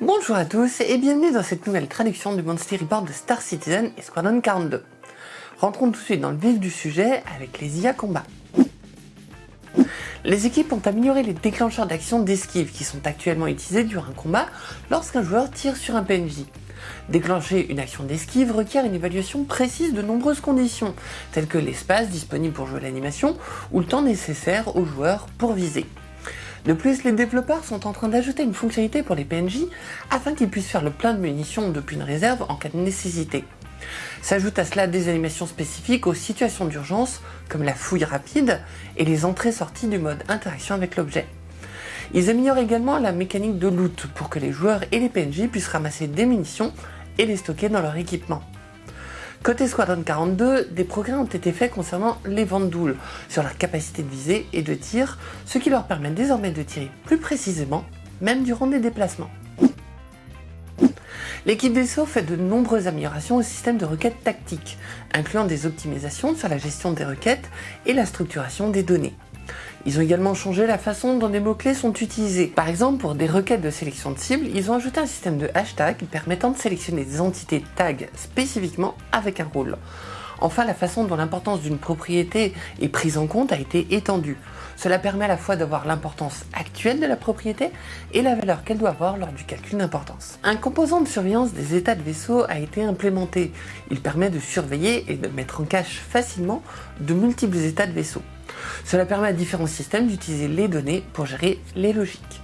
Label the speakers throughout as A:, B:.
A: Bonjour à tous et bienvenue dans cette nouvelle traduction du Monster Report de Star Citizen et Squadron 42. Rentrons tout de suite dans le vif du sujet avec les IA combats. Les équipes ont amélioré les déclencheurs d'action d'esquive qui sont actuellement utilisés durant un combat lorsqu'un joueur tire sur un PNJ. Déclencher une action d'esquive requiert une évaluation précise de nombreuses conditions, telles que l'espace disponible pour jouer l'animation ou le temps nécessaire au joueur pour viser. De plus, les développeurs sont en train d'ajouter une fonctionnalité pour les PNJ afin qu'ils puissent faire le plein de munitions depuis une réserve en cas de nécessité. S'ajoutent à cela des animations spécifiques aux situations d'urgence comme la fouille rapide et les entrées-sorties du mode interaction avec l'objet. Ils améliorent également la mécanique de loot pour que les joueurs et les PNJ puissent ramasser des munitions et les stocker dans leur équipement. Côté Squadron 42, des progrès ont été faits concernant les Vandouls, sur leur capacité de visée et de tir, ce qui leur permet désormais de tirer plus précisément, même durant des déplacements. L'équipe vaisseau fait de nombreuses améliorations au système de requêtes tactiques, incluant des optimisations sur la gestion des requêtes et la structuration des données. Ils ont également changé la façon dont des mots-clés sont utilisés. Par exemple, pour des requêtes de sélection de cibles, ils ont ajouté un système de hashtag permettant de sélectionner des entités tag spécifiquement avec un rôle. Enfin, la façon dont l'importance d'une propriété est prise en compte a été étendue. Cela permet à la fois d'avoir l'importance actuelle de la propriété et la valeur qu'elle doit avoir lors du calcul d'importance. Un composant de surveillance des états de vaisseau a été implémenté. Il permet de surveiller et de mettre en cache facilement de multiples états de vaisseau. Cela permet à différents systèmes d'utiliser les données pour gérer les logiques.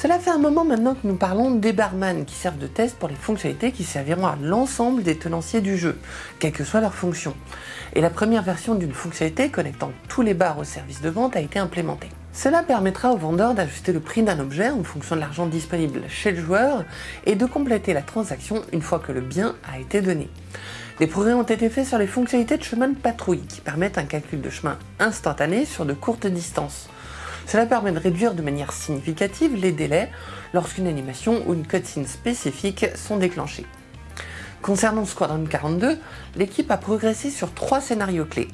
A: Cela fait un moment maintenant que nous parlons des barman qui servent de test pour les fonctionnalités qui serviront à l'ensemble des tenanciers du jeu, quelle que soit leur fonction. Et la première version d'une fonctionnalité connectant tous les bars au service de vente a été implémentée. Cela permettra aux vendeurs d'ajuster le prix d'un objet en fonction de l'argent disponible chez le joueur et de compléter la transaction une fois que le bien a été donné. Des progrès ont été faits sur les fonctionnalités de chemin de patrouille qui permettent un calcul de chemin instantané sur de courtes distances. Cela permet de réduire de manière significative les délais lorsqu'une animation ou une cutscene spécifique sont déclenchées. Concernant Squadron 42, l'équipe a progressé sur trois scénarios clés.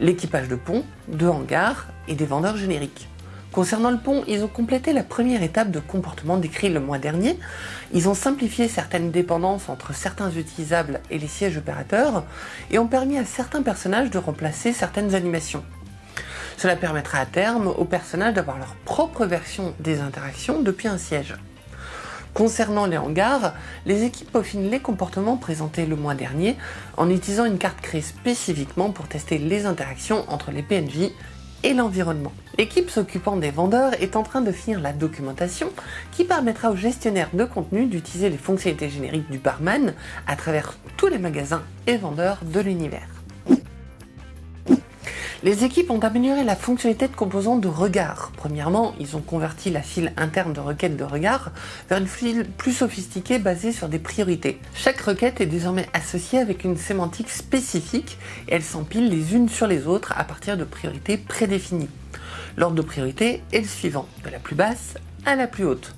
A: L'équipage de pont, de hangars et des vendeurs génériques. Concernant le pont, ils ont complété la première étape de comportement décrit le mois dernier. Ils ont simplifié certaines dépendances entre certains utilisables et les sièges opérateurs et ont permis à certains personnages de remplacer certaines animations. Cela permettra à terme aux personnages d'avoir leur propre version des interactions depuis un siège. Concernant les hangars, les équipes peaufinent les comportements présentés le mois dernier en utilisant une carte créée spécifiquement pour tester les interactions entre les PNJ et l'environnement. L'équipe s'occupant des vendeurs est en train de finir la documentation qui permettra aux gestionnaires de contenu d'utiliser les fonctionnalités génériques du barman à travers tous les magasins et vendeurs de l'univers. Les équipes ont amélioré la fonctionnalité de composants de regard. Premièrement, ils ont converti la file interne de requête de regard vers une file plus sophistiquée basée sur des priorités. Chaque requête est désormais associée avec une sémantique spécifique et elles s'empilent les unes sur les autres à partir de priorités prédéfinies. L'ordre de priorité est le suivant, de la plus basse à la plus haute.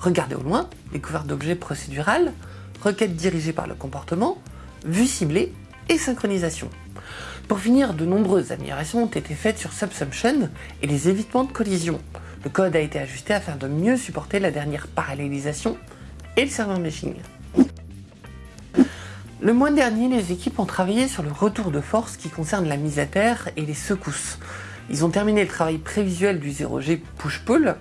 A: Regarder au loin, découverte d'objets procédural, requête dirigée par le comportement, vue ciblée et synchronisation. Pour finir, de nombreuses améliorations ont été faites sur Subsumption et les évitements de collision. Le code a été ajusté afin de mieux supporter la dernière parallélisation et le serveur meshing. Le mois dernier, les équipes ont travaillé sur le retour de force qui concerne la mise à terre et les secousses. Ils ont terminé le travail prévisuel du 0G push-pull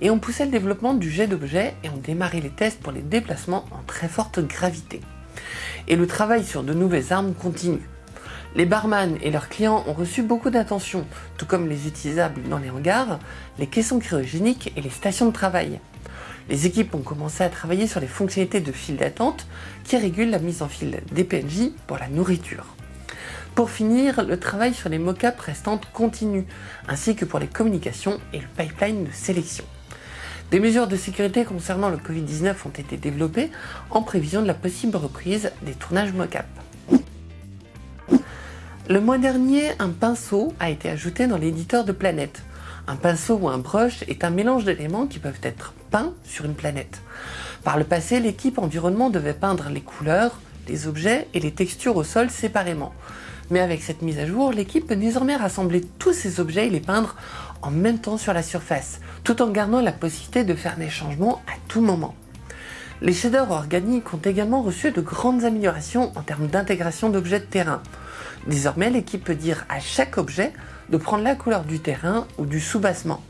A: et ont poussé le développement du jet d'objets et ont démarré les tests pour les déplacements en très forte gravité. Et le travail sur de nouvelles armes continue. Les barman et leurs clients ont reçu beaucoup d'attention, tout comme les utilisables dans les hangars, les caissons cryogéniques et les stations de travail. Les équipes ont commencé à travailler sur les fonctionnalités de file d'attente qui régulent la mise en file des PNJ pour la nourriture. Pour finir, le travail sur les mockups restantes continue, ainsi que pour les communications et le pipeline de sélection. Des mesures de sécurité concernant le Covid-19 ont été développées en prévision de la possible reprise des tournages mockup. Le mois dernier, un pinceau a été ajouté dans l'éditeur de planète. Un pinceau ou un brush est un mélange d'éléments qui peuvent être peints sur une planète. Par le passé, l'équipe environnement devait peindre les couleurs, les objets et les textures au sol séparément. Mais avec cette mise à jour, l'équipe peut désormais rassembler tous ces objets et les peindre en même temps sur la surface, tout en gardant la possibilité de faire des changements à tout moment. Les shaders organiques ont également reçu de grandes améliorations en termes d'intégration d'objets de terrain. Désormais, l'équipe peut dire à chaque objet de prendre la couleur du terrain ou du soubassement.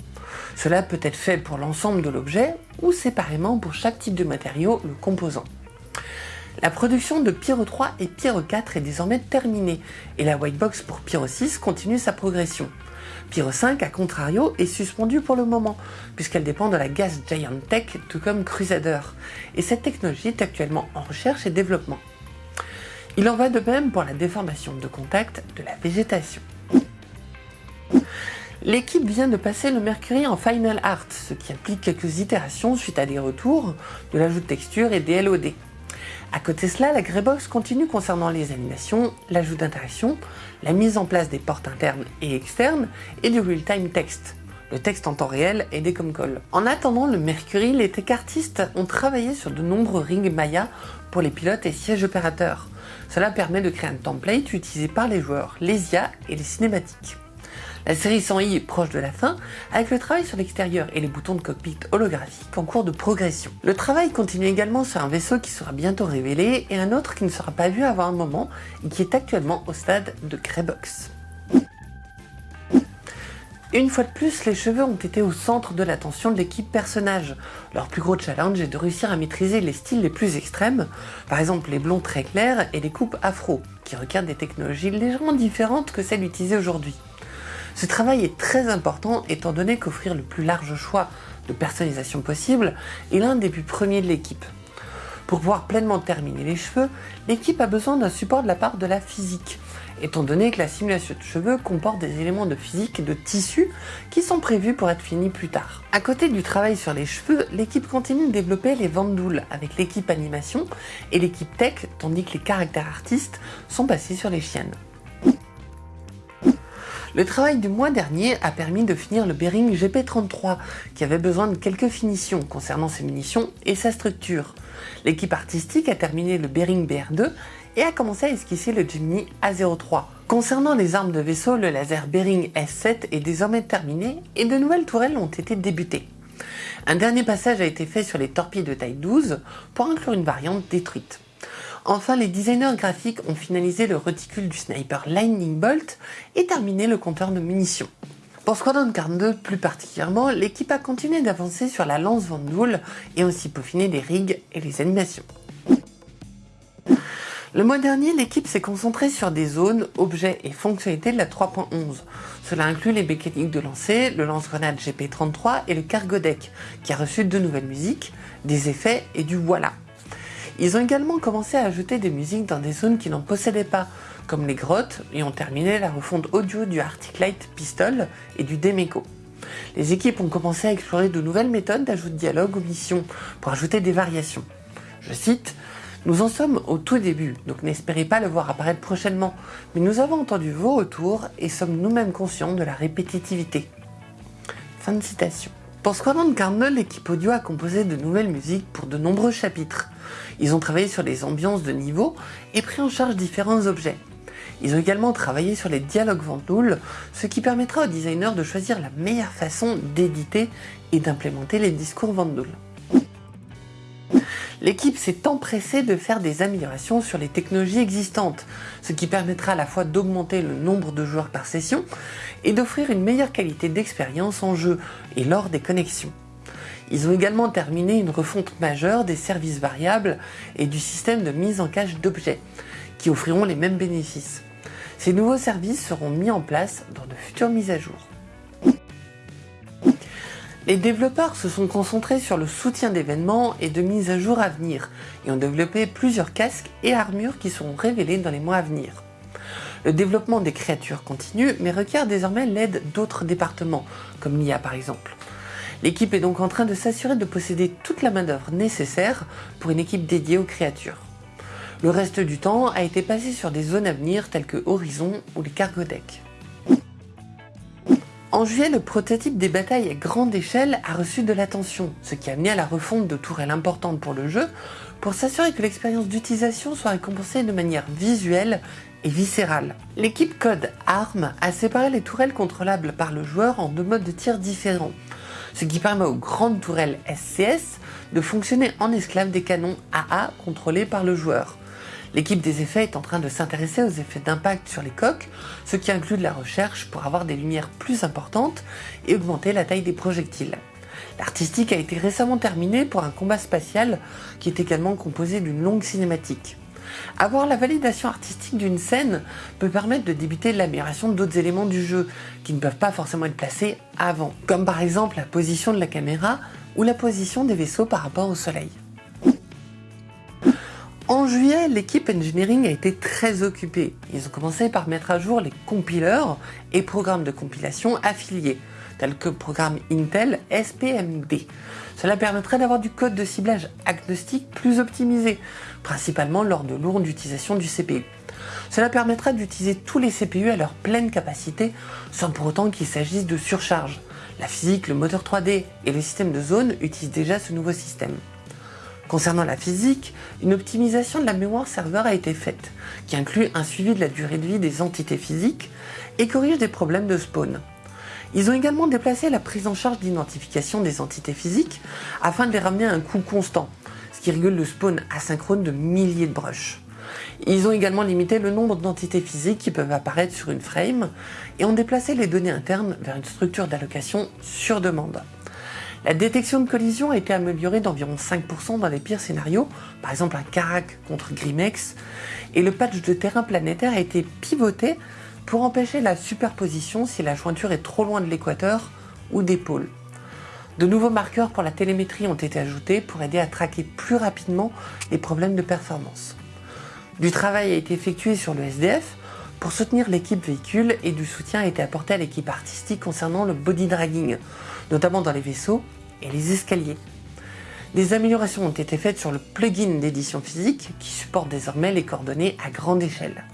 A: Cela peut être fait pour l'ensemble de l'objet ou séparément pour chaque type de matériau le composant. La production de Pyro 3 et Pyro 4 est désormais terminée et la Whitebox pour Pyro 6 continue sa progression. Pyro 5, à contrario, est suspendue pour le moment, puisqu'elle dépend de la Gas Giant Tech, tout comme Crusader, et cette technologie est actuellement en recherche et développement. Il en va de même pour la déformation de contact de la végétation. L'équipe vient de passer le Mercury en Final Art, ce qui implique quelques itérations suite à des retours, de l'ajout de textures et des LOD. À côté de cela, la Greybox continue concernant les animations, l'ajout d'interactions, la mise en place des portes internes et externes et du real-time text, le texte en temps réel et des comcalls. En attendant le Mercury, les tech artistes ont travaillé sur de nombreux rings Maya pour les pilotes et sièges opérateurs. Cela permet de créer un template utilisé par les joueurs, les IA et les cinématiques. La série 100i est proche de la fin, avec le travail sur l'extérieur et les boutons de cockpit holographiques en cours de progression. Le travail continue également sur un vaisseau qui sera bientôt révélé et un autre qui ne sera pas vu avant un moment et qui est actuellement au stade de Greybox. Une fois de plus, les cheveux ont été au centre de l'attention de l'équipe personnage. Leur plus gros challenge est de réussir à maîtriser les styles les plus extrêmes, par exemple les blonds très clairs et les coupes afro, qui requièrent des technologies légèrement différentes que celles utilisées aujourd'hui. Ce travail est très important étant donné qu'offrir le plus large choix de personnalisation possible est l'un des buts premiers de l'équipe. Pour pouvoir pleinement terminer les cheveux, l'équipe a besoin d'un support de la part de la physique, étant donné que la simulation de cheveux comporte des éléments de physique et de tissu qui sont prévus pour être finis plus tard. À côté du travail sur les cheveux, l'équipe continue de développer les vandoules avec l'équipe animation et l'équipe tech, tandis que les caractères artistes sont passés sur les chiennes. Le travail du mois dernier a permis de finir le Bering GP33, qui avait besoin de quelques finitions concernant ses munitions et sa structure. L'équipe artistique a terminé le Bering BR2 et a commencé à esquisser le Gemini A03. Concernant les armes de vaisseau, le laser Bering S7 est désormais terminé et de nouvelles tourelles ont été débutées. Un dernier passage a été fait sur les torpilles de taille 12 pour inclure une variante détruite. Enfin, les designers graphiques ont finalisé le reticule du sniper Lightning Bolt et terminé le compteur de munitions. Pour Squadron 42 plus particulièrement, l'équipe a continué d'avancer sur la lance Vandoul et aussi peaufiné les rigs et les animations. Le mois dernier, l'équipe s'est concentrée sur des zones, objets et fonctionnalités de la 3.11. Cela inclut les mécaniques de lancer, le lance-grenade GP33 et le cargo deck, qui a reçu de nouvelles musiques, des effets et du voilà. Ils ont également commencé à ajouter des musiques dans des zones qui n'en possédaient pas, comme les grottes, et ont terminé la refonte audio du Arctic Light Pistol et du Demeco. Les équipes ont commencé à explorer de nouvelles méthodes d'ajout de dialogue aux missions pour ajouter des variations. Je cite nous en sommes au tout début, donc n'espérez pas le voir apparaître prochainement, mais nous avons entendu vos retours et sommes nous-mêmes conscients de la répétitivité. Fin de citation. Pour Squadron Carnel, l'équipe audio a composé de nouvelles musiques pour de nombreux chapitres. Ils ont travaillé sur les ambiances de niveau et pris en charge différents objets. Ils ont également travaillé sur les dialogues Ventoul, ce qui permettra aux designers de choisir la meilleure façon d'éditer et d'implémenter les discours Ventoul. L'équipe s'est empressée de faire des améliorations sur les technologies existantes, ce qui permettra à la fois d'augmenter le nombre de joueurs par session et d'offrir une meilleure qualité d'expérience en jeu et lors des connexions. Ils ont également terminé une refonte majeure des services variables et du système de mise en cache d'objets, qui offriront les mêmes bénéfices. Ces nouveaux services seront mis en place dans de futures mises à jour. Les développeurs se sont concentrés sur le soutien d'événements et de mises à jour à venir et ont développé plusieurs casques et armures qui seront révélés dans les mois à venir. Le développement des créatures continue mais requiert désormais l'aide d'autres départements, comme l'IA par exemple. L'équipe est donc en train de s'assurer de posséder toute la main d'œuvre nécessaire pour une équipe dédiée aux créatures. Le reste du temps a été passé sur des zones à venir telles que Horizon ou les cargo decks. En juillet, le prototype des batailles à grande échelle a reçu de l'attention, ce qui a amené à la refonte de tourelles importantes pour le jeu, pour s'assurer que l'expérience d'utilisation soit récompensée de manière visuelle et viscérale. L'équipe Code ARM a séparé les tourelles contrôlables par le joueur en deux modes de tir différents, ce qui permet aux grandes tourelles SCS de fonctionner en esclave des canons AA contrôlés par le joueur. L'équipe des effets est en train de s'intéresser aux effets d'impact sur les coques, ce qui inclut de la recherche pour avoir des lumières plus importantes et augmenter la taille des projectiles. L'artistique a été récemment terminée pour un combat spatial qui est également composé d'une longue cinématique. Avoir la validation artistique d'une scène peut permettre de débuter l'amélioration d'autres éléments du jeu qui ne peuvent pas forcément être placés avant, comme par exemple la position de la caméra ou la position des vaisseaux par rapport au soleil. En juillet, l'équipe engineering a été très occupée. Ils ont commencé par mettre à jour les compileurs et programmes de compilation affiliés, tels que programme Intel SPMD. Cela permettrait d'avoir du code de ciblage agnostique plus optimisé, principalement lors de lourde utilisation du CPU. Cela permettrait d'utiliser tous les CPU à leur pleine capacité sans pour autant qu'il s'agisse de surcharge. La physique, le moteur 3D et le système de zone utilisent déjà ce nouveau système. Concernant la physique, une optimisation de la mémoire serveur a été faite, qui inclut un suivi de la durée de vie des entités physiques et corrige des problèmes de spawn. Ils ont également déplacé la prise en charge d'identification des entités physiques afin de les ramener à un coût constant, ce qui régule le spawn asynchrone de milliers de brushes. Ils ont également limité le nombre d'entités physiques qui peuvent apparaître sur une frame et ont déplacé les données internes vers une structure d'allocation sur demande. La détection de collision a été améliorée d'environ 5% dans les pires scénarios, par exemple un Karak contre Grimex, et le patch de terrain planétaire a été pivoté pour empêcher la superposition si la jointure est trop loin de l'équateur ou des pôles. De nouveaux marqueurs pour la télémétrie ont été ajoutés pour aider à traquer plus rapidement les problèmes de performance. Du travail a été effectué sur le SDF pour soutenir l'équipe véhicule et du soutien a été apporté à l'équipe artistique concernant le body dragging, notamment dans les vaisseaux et les escaliers. Des améliorations ont été faites sur le plugin d'édition physique qui supporte désormais les coordonnées à grande échelle.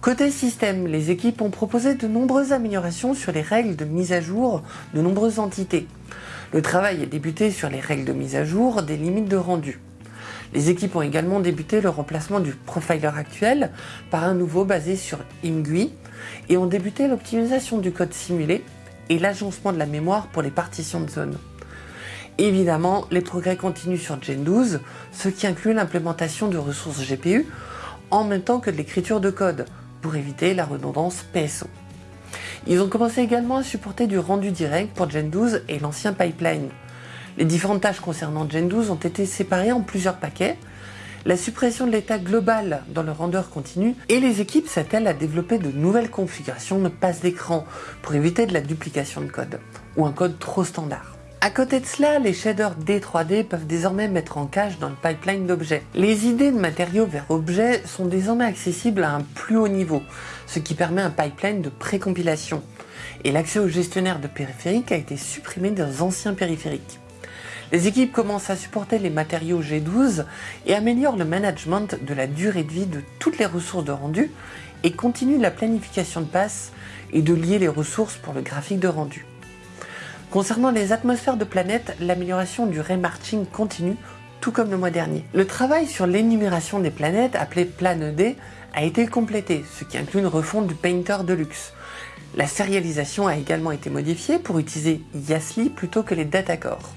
A: Côté système, les équipes ont proposé de nombreuses améliorations sur les règles de mise à jour de nombreuses entités. Le travail a débuté sur les règles de mise à jour des limites de rendu. Les équipes ont également débuté le remplacement du profiler actuel par un nouveau basé sur IMGUI et ont débuté l'optimisation du code simulé et l'agencement de la mémoire pour les partitions de zone. Évidemment, les progrès continuent sur Gen 12, ce qui inclut l'implémentation de ressources GPU en même temps que de l'écriture de code pour éviter la redondance PSO. Ils ont commencé également à supporter du rendu direct pour Gen 12 et l'ancien pipeline. Les différentes tâches concernant Gen 12 ont été séparées en plusieurs paquets, la suppression de l'état global dans le render continu et les équipes s'attellent à développer de nouvelles configurations de passe d'écran pour éviter de la duplication de code ou un code trop standard. À côté de cela, les shaders D3D peuvent désormais mettre en cache dans le pipeline d'objets. Les idées de matériaux vers objets sont désormais accessibles à un plus haut niveau, ce qui permet un pipeline de précompilation. Et l'accès au gestionnaire de périphériques a été supprimé des anciens périphériques. Les équipes commencent à supporter les matériaux G12 et améliorent le management de la durée de vie de toutes les ressources de rendu et continuent la planification de passe et de lier les ressources pour le graphique de rendu. Concernant les atmosphères de planètes, l'amélioration du remarching continue, tout comme le mois dernier. Le travail sur l'énumération des planètes, appelé Plan D, a été complété, ce qui inclut une refonte du Painter Deluxe. La sérialisation a également été modifiée pour utiliser Yasli plutôt que les datacores.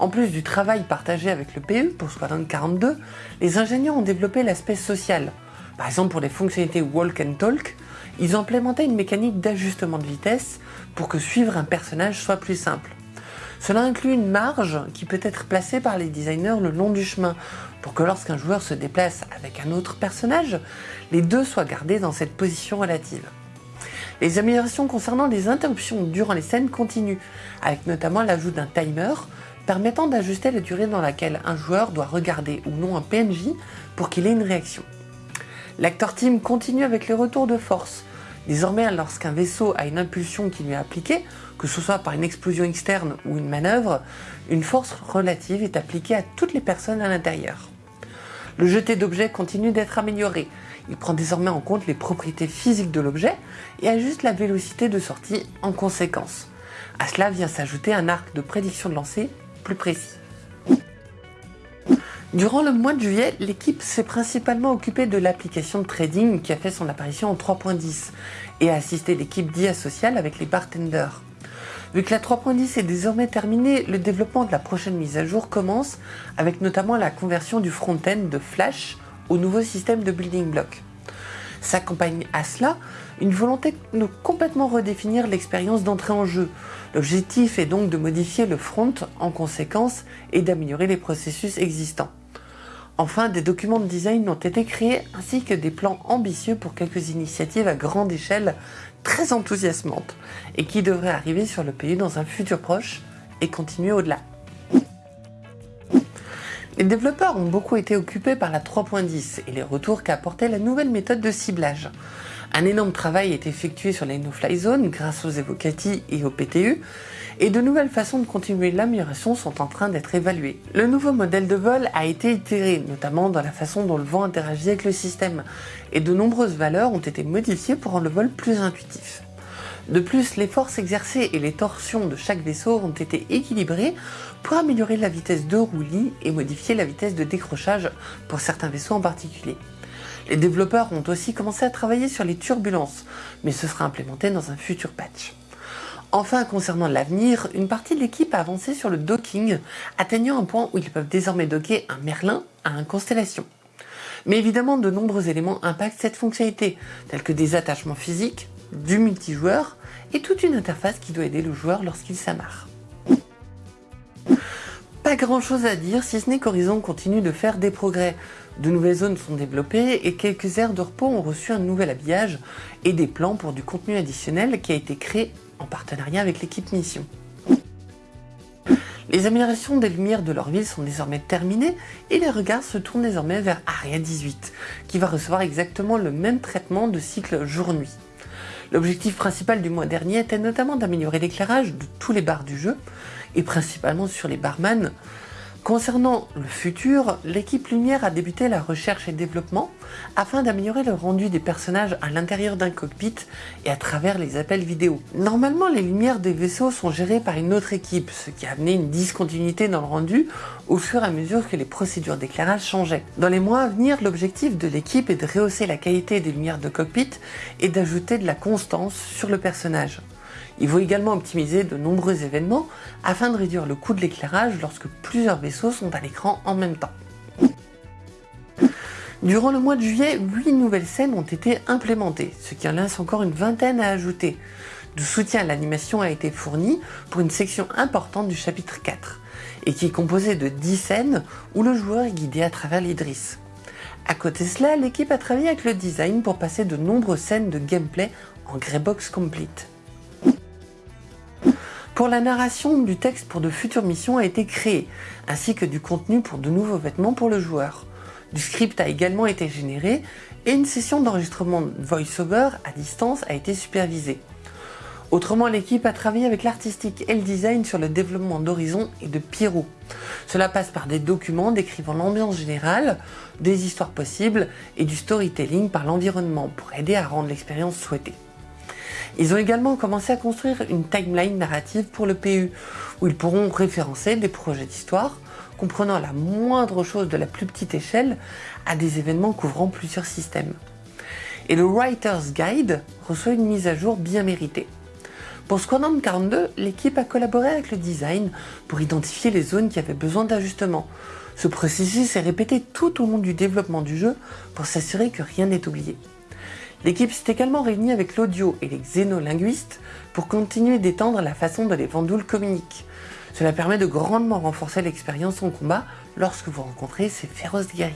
A: En plus du travail partagé avec le PE pour Squadron 42, les ingénieurs ont développé l'aspect social. Par exemple pour les fonctionnalités Walk and Talk, ils ont implémenté une mécanique d'ajustement de vitesse pour que suivre un personnage soit plus simple. Cela inclut une marge qui peut être placée par les designers le long du chemin pour que lorsqu'un joueur se déplace avec un autre personnage, les deux soient gardés dans cette position relative. Les améliorations concernant les interruptions durant les scènes continuent, avec notamment l'ajout d'un timer permettant d'ajuster la durée dans laquelle un joueur doit regarder ou non un PNJ pour qu'il ait une réaction. L'acteur team continue avec les retours de force. Désormais, lorsqu'un vaisseau a une impulsion qui lui est appliquée, que ce soit par une explosion externe ou une manœuvre, une force relative est appliquée à toutes les personnes à l'intérieur. Le jeté d'objets continue d'être amélioré. Il prend désormais en compte les propriétés physiques de l'objet et ajuste la vélocité de sortie en conséquence. À cela vient s'ajouter un arc de prédiction de lancer plus précis. Durant le mois de juillet, l'équipe s'est principalement occupée de l'application de trading qui a fait son apparition en 3.10 et a assisté l'équipe d'IA Social avec les bartenders. Vu que la 3.10 est désormais terminée, le développement de la prochaine mise à jour commence avec notamment la conversion du front-end de Flash au nouveau système de building block. S'accompagne à cela une volonté de complètement redéfinir l'expérience d'entrée en jeu. L'objectif est donc de modifier le front en conséquence et d'améliorer les processus existants. Enfin, des documents de design ont été créés ainsi que des plans ambitieux pour quelques initiatives à grande échelle très enthousiasmantes et qui devraient arriver sur le pays dans un futur proche et continuer au-delà. Les développeurs ont beaucoup été occupés par la 3.10 et les retours qu'a apporté la nouvelle méthode de ciblage. Un énorme travail est effectué sur les no-fly grâce aux Evocati et au PTU, et de nouvelles façons de continuer l'amélioration sont en train d'être évaluées. Le nouveau modèle de vol a été itéré, notamment dans la façon dont le vent interagit avec le système, et de nombreuses valeurs ont été modifiées pour rendre le vol plus intuitif. De plus, les forces exercées et les torsions de chaque vaisseau ont été équilibrées pour améliorer la vitesse de roulis et modifier la vitesse de décrochage pour certains vaisseaux en particulier. Les développeurs ont aussi commencé à travailler sur les turbulences, mais ce sera implémenté dans un futur patch. Enfin, concernant l'avenir, une partie de l'équipe a avancé sur le docking, atteignant un point où ils peuvent désormais docker un Merlin à un Constellation. Mais évidemment, de nombreux éléments impactent cette fonctionnalité, tels que des attachements physiques, du multijoueur et toute une interface qui doit aider le joueur lorsqu'il s'amarre. Pas grand chose à dire si ce n'est qu'Horizon continue de faire des progrès. De nouvelles zones sont développées et quelques aires de repos ont reçu un nouvel habillage et des plans pour du contenu additionnel qui a été créé en partenariat avec l'équipe Mission. Les améliorations des lumières de leur ville sont désormais terminées et les regards se tournent désormais vers Aria 18, qui va recevoir exactement le même traitement de cycle jour-nuit. L'objectif principal du mois dernier était notamment d'améliorer l'éclairage de tous les bars du jeu, et principalement sur les barman, Concernant le futur, l'équipe Lumière a débuté la recherche et développement afin d'améliorer le rendu des personnages à l'intérieur d'un cockpit et à travers les appels vidéo. Normalement, les lumières des vaisseaux sont gérées par une autre équipe, ce qui a amené une discontinuité dans le rendu au fur et à mesure que les procédures d'éclairage changeaient. Dans les mois à venir, l'objectif de l'équipe est de rehausser la qualité des lumières de cockpit et d'ajouter de la constance sur le personnage. Il faut également optimiser de nombreux événements afin de réduire le coût de l'éclairage lorsque plusieurs vaisseaux sont à l'écran en même temps. Durant le mois de juillet, 8 nouvelles scènes ont été implémentées, ce qui en laisse encore une vingtaine à ajouter. Du soutien à l'animation a été fourni pour une section importante du chapitre 4, et qui est composée de 10 scènes où le joueur est guidé à travers l'Idris. À côté de cela, l'équipe a travaillé avec le design pour passer de nombreuses scènes de gameplay en Greybox Complete. Pour la narration du texte pour de futures missions a été créé, ainsi que du contenu pour de nouveaux vêtements pour le joueur. Du script a également été généré et une session d'enregistrement voice-over à distance a été supervisée. Autrement, l'équipe a travaillé avec l'artistique et le design sur le développement d'Horizon et de Pyro. Cela passe par des documents décrivant l'ambiance générale, des histoires possibles et du storytelling par l'environnement pour aider à rendre l'expérience souhaitée. Ils ont également commencé à construire une timeline narrative pour le PU, où ils pourront référencer des projets d'histoire, comprenant la moindre chose de la plus petite échelle à des événements couvrant plusieurs systèmes. Et le Writer's Guide reçoit une mise à jour bien méritée. Pour Squadron 42, l'équipe a collaboré avec le design pour identifier les zones qui avaient besoin d'ajustement. Ce processus est répété tout au long du développement du jeu pour s'assurer que rien n'est oublié. L'équipe s'est également réunie avec l'audio et les xénolinguistes pour continuer d'étendre la façon dont les Vandouls communiquent. Cela permet de grandement renforcer l'expérience en combat lorsque vous rencontrez ces féroces guerriers.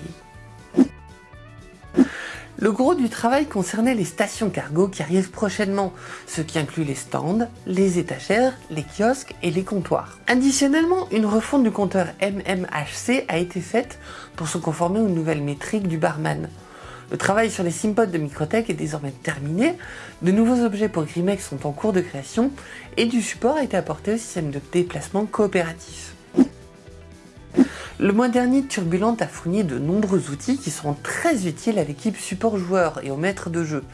A: Le gros du travail concernait les stations cargo qui arrivent prochainement, ce qui inclut les stands, les étagères, les kiosques et les comptoirs. Additionnellement, une refonte du compteur MMHC a été faite pour se conformer aux nouvelles métriques du barman. Le travail sur les simpods de Microtech est désormais terminé, de nouveaux objets pour Grimex sont en cours de création et du support a été apporté au système de déplacement coopératif. Le mois dernier, Turbulent a fourni de nombreux outils qui seront très utiles à l'équipe support joueur et au maître de jeu.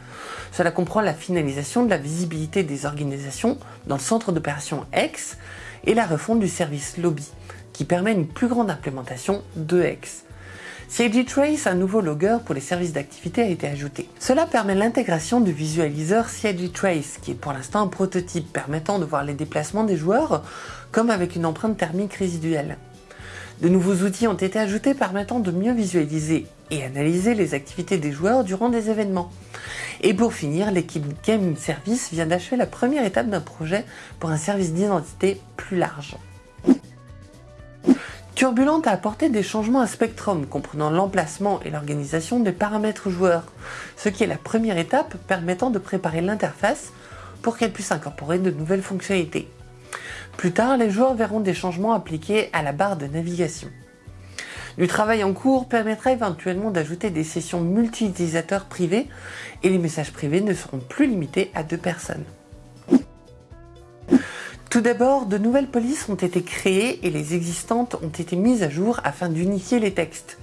A: Cela comprend la finalisation de la visibilité des organisations dans le centre d'opération X et la refonte du service Lobby, qui permet une plus grande implémentation de X. CIG Trace, un nouveau logger pour les services d'activité, a été ajouté. Cela permet l'intégration du visualiseur CIG Trace, qui est pour l'instant un prototype permettant de voir les déplacements des joueurs, comme avec une empreinte thermique résiduelle. De nouveaux outils ont été ajoutés permettant de mieux visualiser et analyser les activités des joueurs durant des événements. Et pour finir, l'équipe Game Service vient d'achever la première étape d'un projet pour un service d'identité plus large. Turbulent a apporté des changements à Spectrum, comprenant l'emplacement et l'organisation des paramètres joueurs, ce qui est la première étape permettant de préparer l'interface pour qu'elle puisse incorporer de nouvelles fonctionnalités. Plus tard, les joueurs verront des changements appliqués à la barre de navigation. Du travail en cours permettra éventuellement d'ajouter des sessions multi-utilisateurs privées et les messages privés ne seront plus limités à deux personnes. Tout d'abord, de nouvelles polices ont été créées et les existantes ont été mises à jour afin d'unifier les textes.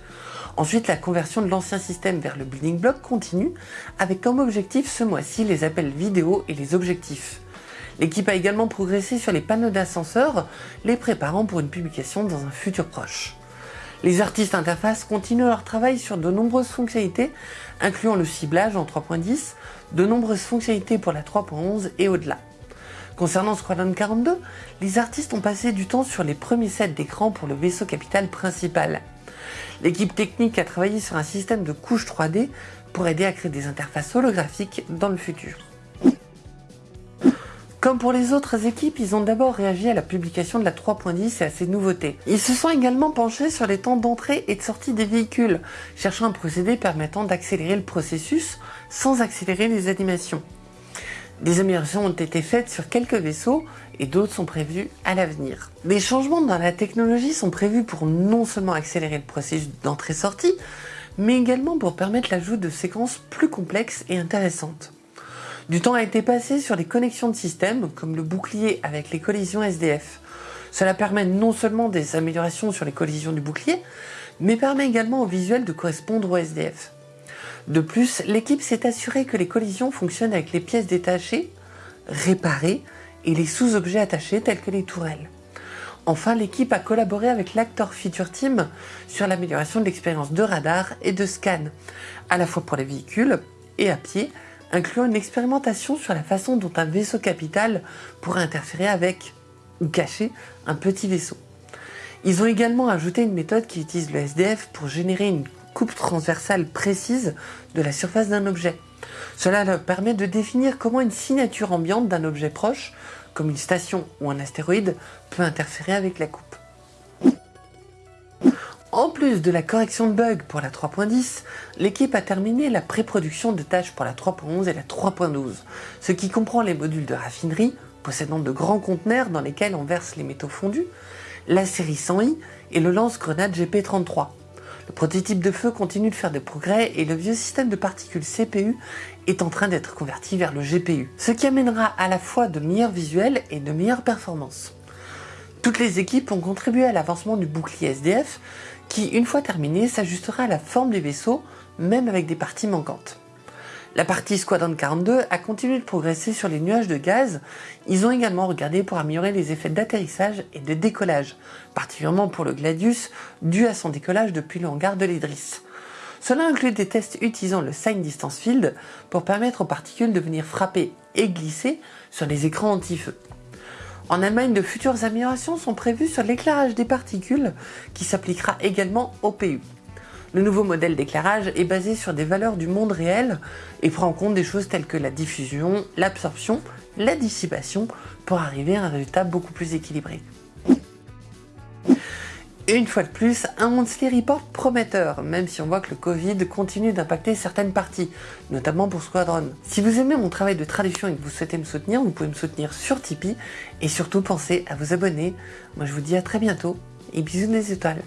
A: Ensuite, la conversion de l'ancien système vers le building block continue, avec comme objectif ce mois-ci les appels vidéo et les objectifs. L'équipe a également progressé sur les panneaux d'ascenseur, les préparant pour une publication dans un futur proche. Les artistes interface continuent leur travail sur de nombreuses fonctionnalités, incluant le ciblage en 3.10, de nombreuses fonctionnalités pour la 3.11 et au-delà. Concernant Squadron 42, les artistes ont passé du temps sur les premiers sets d'écran pour le vaisseau capital principal. L'équipe technique a travaillé sur un système de couches 3D pour aider à créer des interfaces holographiques dans le futur. Comme pour les autres équipes, ils ont d'abord réagi à la publication de la 3.10 et à ses nouveautés. Ils se sont également penchés sur les temps d'entrée et de sortie des véhicules, cherchant un procédé permettant d'accélérer le processus sans accélérer les animations. Des améliorations ont été faites sur quelques vaisseaux et d'autres sont prévus à l'avenir. Des changements dans la technologie sont prévus pour non seulement accélérer le processus d'entrée-sortie, mais également pour permettre l'ajout de séquences plus complexes et intéressantes. Du temps a été passé sur les connexions de systèmes, comme le bouclier avec les collisions SDF. Cela permet non seulement des améliorations sur les collisions du bouclier, mais permet également au visuel de correspondre au SDF. De plus, l'équipe s'est assurée que les collisions fonctionnent avec les pièces détachées, réparées et les sous-objets attachés tels que les tourelles. Enfin, l'équipe a collaboré avec l'Actor Feature Team sur l'amélioration de l'expérience de radar et de scan, à la fois pour les véhicules et à pied, incluant une expérimentation sur la façon dont un vaisseau capital pourrait interférer avec ou cacher un petit vaisseau. Ils ont également ajouté une méthode qui utilise le SDF pour générer une coupe transversale précise de la surface d'un objet. Cela permet de définir comment une signature ambiante d'un objet proche, comme une station ou un astéroïde, peut interférer avec la coupe. En plus de la correction de bugs pour la 3.10, l'équipe a terminé la pré-production de tâches pour la 3.11 et la 3.12, ce qui comprend les modules de raffinerie, possédant de grands conteneurs dans lesquels on verse les métaux fondus, la série 100i et le lance-grenade GP33. Le prototype de feu continue de faire des progrès et le vieux système de particules CPU est en train d'être converti vers le GPU, ce qui amènera à la fois de meilleurs visuels et de meilleures performances. Toutes les équipes ont contribué à l'avancement du bouclier SDF qui, une fois terminé, s'ajustera à la forme du vaisseau, même avec des parties manquantes. La partie Squadron 42 a continué de progresser sur les nuages de gaz. Ils ont également regardé pour améliorer les effets d'atterrissage et de décollage, particulièrement pour le Gladius, dû à son décollage depuis le hangar de l'Idris. Cela inclut des tests utilisant le Sign Distance Field pour permettre aux particules de venir frapper et glisser sur les écrans anti-feu. En Allemagne, de futures améliorations sont prévues sur l'éclairage des particules qui s'appliquera également au PU. Le nouveau modèle d'éclairage est basé sur des valeurs du monde réel et prend en compte des choses telles que la diffusion, l'absorption, la dissipation pour arriver à un résultat beaucoup plus équilibré. Une fois de plus, un monthly report prometteur, même si on voit que le Covid continue d'impacter certaines parties, notamment pour Squadron. Si vous aimez mon travail de traduction et que vous souhaitez me soutenir, vous pouvez me soutenir sur Tipeee, et surtout pensez à vous abonner. Moi je vous dis à très bientôt, et bisous des étoiles.